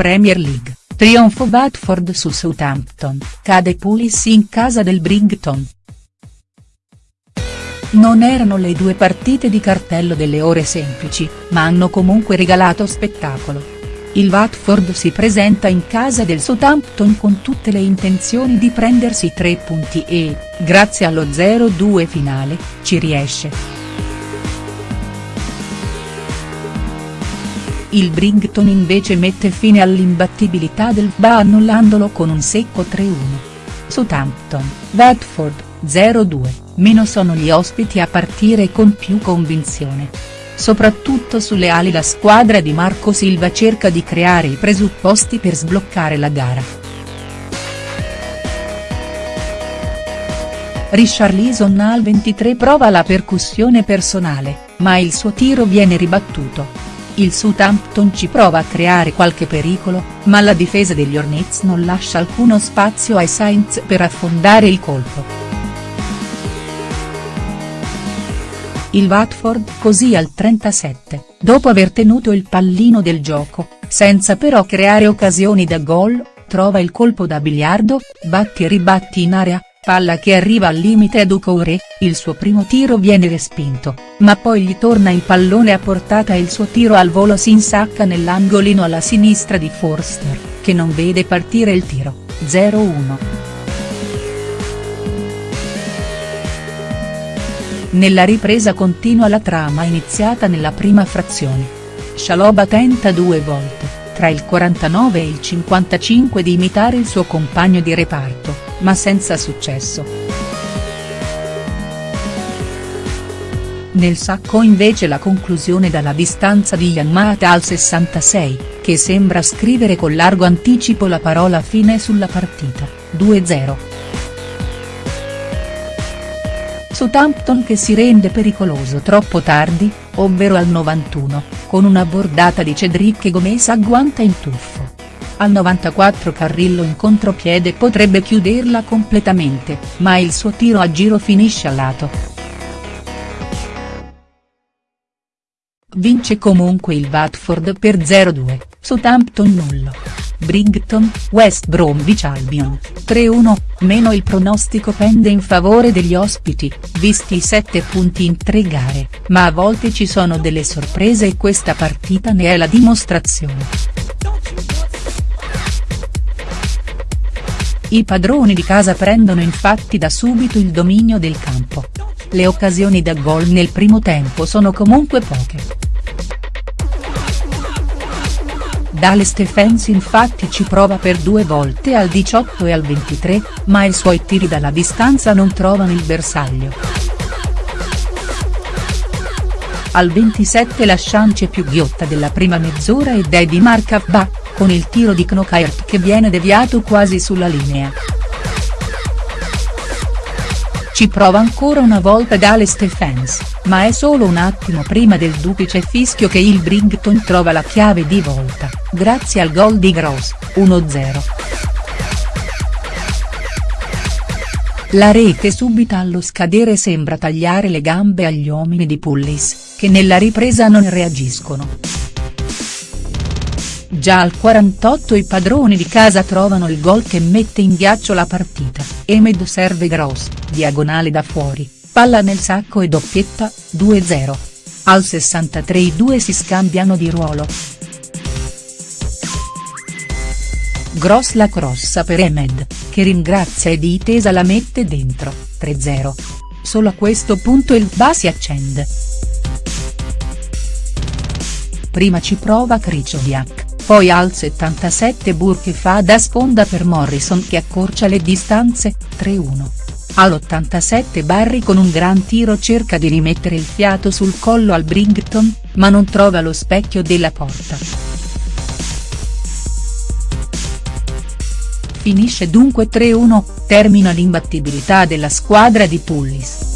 Premier League, trionfo Watford su Southampton, cade Pulis in casa del Brighton. Non erano le due partite di cartello delle ore semplici, ma hanno comunque regalato spettacolo. Il Watford si presenta in casa del Southampton con tutte le intenzioni di prendersi tre punti e, grazie allo 0-2 finale, ci riesce. Il Brighton invece mette fine all'imbattibilità del VBA annullandolo con un secco 3-1. Southampton, Watford, 0-2, meno sono gli ospiti a partire con più convinzione. Soprattutto sulle ali la squadra di Marco Silva cerca di creare i presupposti per sbloccare la gara. Richarlison al 23 prova la percussione personale, ma il suo tiro viene ribattuto. Il Southampton ci prova a creare qualche pericolo, ma la difesa degli Hornets non lascia alcuno spazio ai Saints per affondare il colpo. Il Watford così al 37, dopo aver tenuto il pallino del gioco, senza però creare occasioni da gol, trova il colpo da biliardo, batti e ribatti in area, palla che arriva al limite a Doucouré, il suo primo tiro viene respinto, ma poi gli torna il pallone a portata e il suo tiro al volo si nell'angolino alla sinistra di Forster, che non vede partire il tiro, 0-1. Nella ripresa continua la trama iniziata nella prima frazione. Scialoba tenta due volte, tra il 49 e il 55 di imitare il suo compagno di reparto, ma senza successo. Nel sacco invece la conclusione dalla distanza di Yamata al 66, che sembra scrivere con largo anticipo la parola fine sulla partita, 2-0. Southampton che si rende pericoloso troppo tardi, ovvero al 91, con una bordata di Cedric Gomez agguanta in tuffo. Al 94 Carrillo in contropiede potrebbe chiuderla completamente, ma il suo tiro a giro finisce a lato. Vince comunque il Watford per 0-2, Southampton nullo. Brighton, West Bromwich Albion, 3-1, meno il pronostico pende in favore degli ospiti, visti i 7 punti in 3 gare, ma a volte ci sono delle sorprese e questa partita ne è la dimostrazione. I padroni di casa prendono infatti da subito il dominio del campo. Le occasioni da gol nel primo tempo sono comunque poche. Dale Stephens infatti ci prova per due volte al 18 e al 23, ma i suoi tiri dalla distanza non trovano il bersaglio. Al 27 la chance più ghiotta della prima mezz'ora è di Mark Abba, con il tiro di Knockaert che viene deviato quasi sulla linea. Ci prova ancora una volta Dale Stephens, ma è solo un attimo prima del duplice fischio che il Brighton trova la chiave di volta, grazie al gol di Gross, 1-0. La rete subita allo scadere sembra tagliare le gambe agli uomini di Pullis, che nella ripresa non reagiscono. Già al 48 i padroni di casa trovano il gol che mette in ghiaccio la partita, Emed serve Gross, diagonale da fuori, palla nel sacco e doppietta, 2-0. Al 63 i due si scambiano di ruolo. Gross la crossa per Emed, che ringrazia e di tesa la mette dentro, 3-0. Solo a questo punto il BA si accende. Prima ci prova Kricodiak poi al 77 Burke fa da sponda per Morrison che accorcia le distanze, 3-1. All'87 Barry con un gran tiro cerca di rimettere il fiato sul collo al Brighton, ma non trova lo specchio della porta. Finisce dunque 3-1, termina l'imbattibilità della squadra di Pullis.